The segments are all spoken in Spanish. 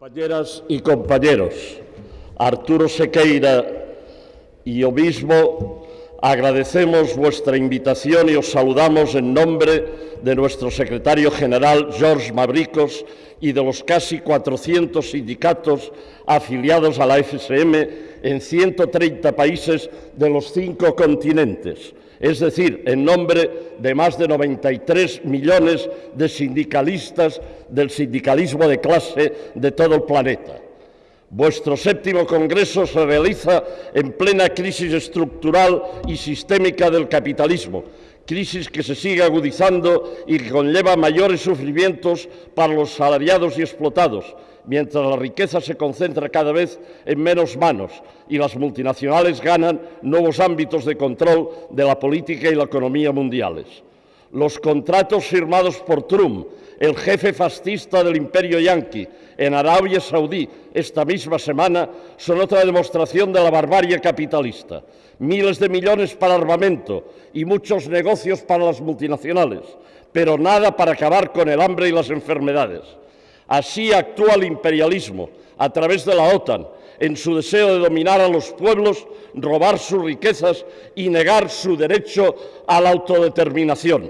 Compañeras y compañeros, Arturo Sequeira y yo mismo agradecemos vuestra invitación y os saludamos en nombre de nuestro secretario general, George Mabricos, y de los casi 400 sindicatos afiliados a la FSM en 130 países de los cinco continentes es decir, en nombre de más de 93 millones de sindicalistas del sindicalismo de clase de todo el planeta. Vuestro séptimo Congreso se realiza en plena crisis estructural y sistémica del capitalismo, crisis que se sigue agudizando y que conlleva mayores sufrimientos para los salariados y explotados, mientras la riqueza se concentra cada vez en menos manos y las multinacionales ganan nuevos ámbitos de control de la política y la economía mundiales. Los contratos firmados por Trump el jefe fascista del imperio yanqui en Arabia Saudí esta misma semana son otra demostración de la barbarie capitalista. Miles de millones para armamento y muchos negocios para las multinacionales, pero nada para acabar con el hambre y las enfermedades. Así actúa el imperialismo a través de la OTAN en su deseo de dominar a los pueblos, robar sus riquezas y negar su derecho a la autodeterminación.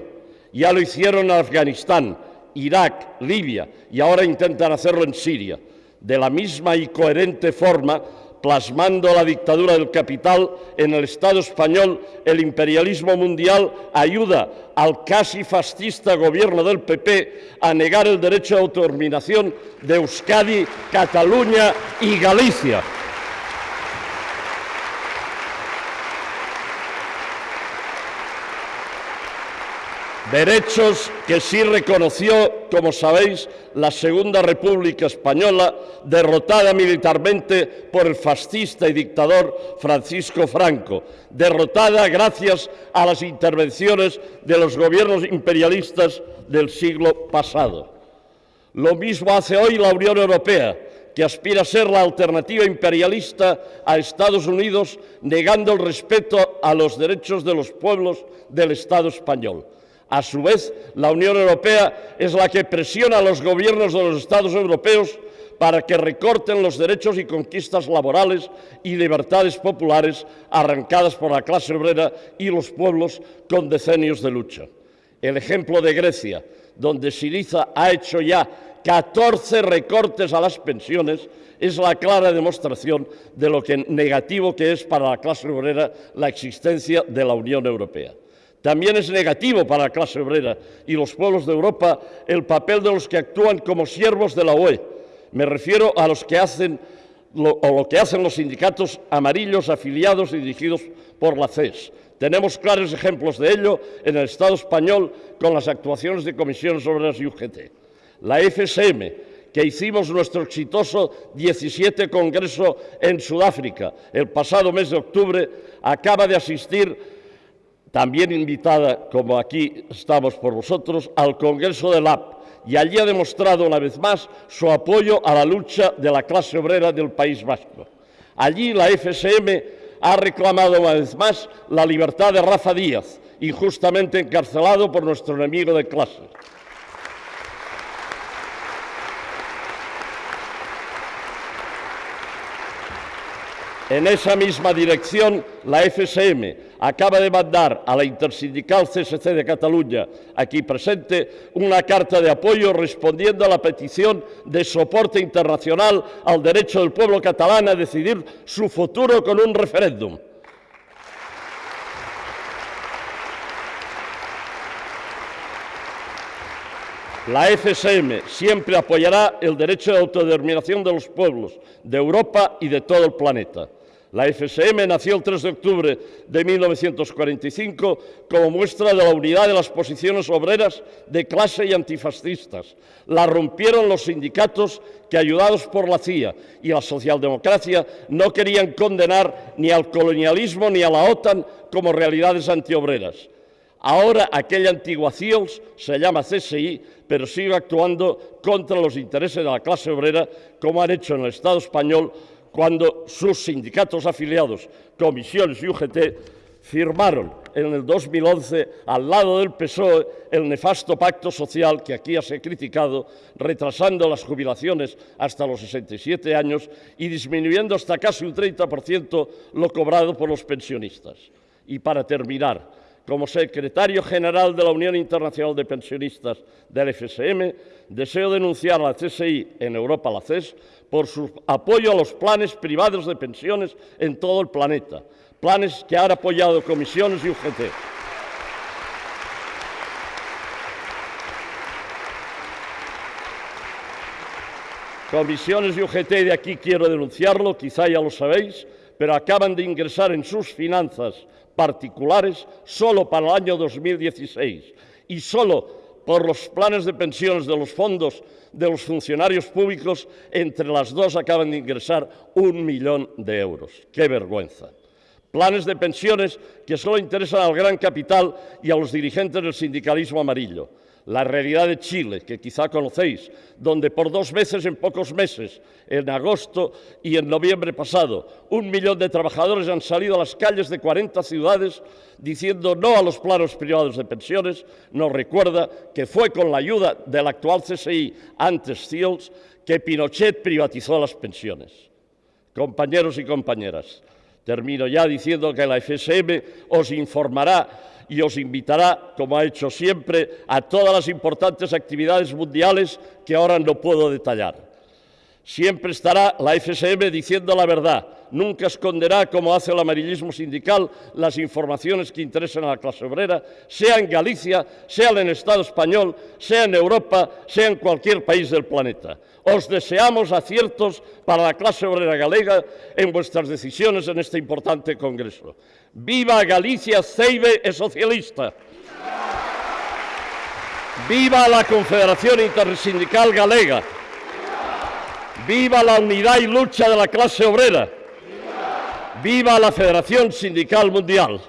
Ya lo hicieron en Afganistán, Irak, Libia y ahora intentan hacerlo en Siria. De la misma y coherente forma, plasmando la dictadura del capital en el Estado español, el imperialismo mundial ayuda al casi fascista gobierno del PP a negar el derecho a autodeterminación de Euskadi, Cataluña y Galicia. Derechos que sí reconoció, como sabéis, la Segunda República Española, derrotada militarmente por el fascista y dictador Francisco Franco, derrotada gracias a las intervenciones de los gobiernos imperialistas del siglo pasado. Lo mismo hace hoy la Unión Europea, que aspira a ser la alternativa imperialista a Estados Unidos, negando el respeto a los derechos de los pueblos del Estado español. A su vez, la Unión Europea es la que presiona a los gobiernos de los Estados europeos para que recorten los derechos y conquistas laborales y libertades populares arrancadas por la clase obrera y los pueblos con decenios de lucha. El ejemplo de Grecia, donde Siriza ha hecho ya 14 recortes a las pensiones, es la clara demostración de lo negativo que es para la clase obrera la existencia de la Unión Europea. También es negativo para la clase obrera y los pueblos de Europa el papel de los que actúan como siervos de la UE. Me refiero a los que hacen o lo que hacen los sindicatos amarillos afiliados y dirigidos por la CES. Tenemos claros ejemplos de ello en el Estado español con las actuaciones de comisiones obreras y UGT. La FSM, que hicimos nuestro exitoso 17 Congreso en Sudáfrica el pasado mes de octubre, acaba de asistir también invitada, como aquí estamos por vosotros, al Congreso del AP, y allí ha demostrado una vez más su apoyo a la lucha de la clase obrera del País Vasco. Allí la FSM ha reclamado una vez más la libertad de Rafa Díaz, injustamente encarcelado por nuestro enemigo de clase. En esa misma dirección, la FSM acaba de mandar a la intersindical CSC de Cataluña, aquí presente, una carta de apoyo respondiendo a la petición de soporte internacional al derecho del pueblo catalán a decidir su futuro con un referéndum. La FSM siempre apoyará el derecho de autodeterminación de los pueblos de Europa y de todo el planeta. La FSM nació el 3 de octubre de 1945 como muestra de la unidad de las posiciones obreras de clase y antifascistas. La rompieron los sindicatos que, ayudados por la CIA y la socialdemocracia, no querían condenar ni al colonialismo ni a la OTAN como realidades antiobreras. Ahora aquella antigua CIOS se llama CSI, pero sigue actuando contra los intereses de la clase obrera, como han hecho en el Estado español cuando sus sindicatos afiliados, comisiones y UGT, firmaron en el 2011, al lado del PSOE, el nefasto pacto social que aquí se ha criticado, retrasando las jubilaciones hasta los 67 años y disminuyendo hasta casi un 30% lo cobrado por los pensionistas. Y para terminar, como secretario general de la Unión Internacional de Pensionistas del FSM, deseo denunciar a la CSI en Europa, la CES, por su apoyo a los planes privados de pensiones en todo el planeta, planes que han apoyado comisiones y UGT. Comisiones y UGT de aquí quiero denunciarlo, quizá ya lo sabéis, pero acaban de ingresar en sus finanzas particulares solo para el año 2016 y solo por los planes de pensiones de los fondos de los funcionarios públicos, entre las dos acaban de ingresar un millón de euros. ¡Qué vergüenza! Planes de pensiones que solo interesan al gran capital y a los dirigentes del sindicalismo amarillo la realidad de Chile, que quizá conocéis, donde por dos veces en pocos meses, en agosto y en noviembre pasado, un millón de trabajadores han salido a las calles de 40 ciudades diciendo no a los planos privados de pensiones, nos recuerda que fue con la ayuda del actual CSI, antes CIOLS, que Pinochet privatizó las pensiones. Compañeros y compañeras, termino ya diciendo que la FSM os informará y os invitará, como ha hecho siempre, a todas las importantes actividades mundiales que ahora no puedo detallar. Siempre estará la FSM diciendo la verdad. Nunca esconderá, como hace el amarillismo sindical, las informaciones que interesan a la clase obrera, sea en Galicia, sea en el Estado español, sea en Europa, sea en cualquier país del planeta. Os deseamos aciertos para la clase obrera galega en vuestras decisiones en este importante Congreso. ¡Viva Galicia! ¡Ceibe e socialista! ¡Viva la Confederación Intersindical Galega! Viva la unidad y lucha de la clase obrera. Viva la Federación Sindical Mundial.